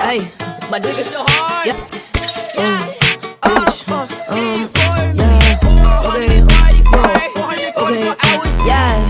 Hey, my dick is still hard. Yeah. Um, uh, um, uh, um, um yeah. Okay. Okay. Yeah.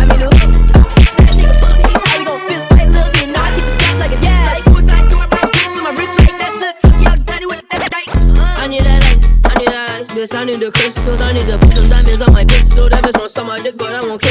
this, I need the crystals. I need to put some diamonds on my pistol. Diamonds on some my dick, but I won't care.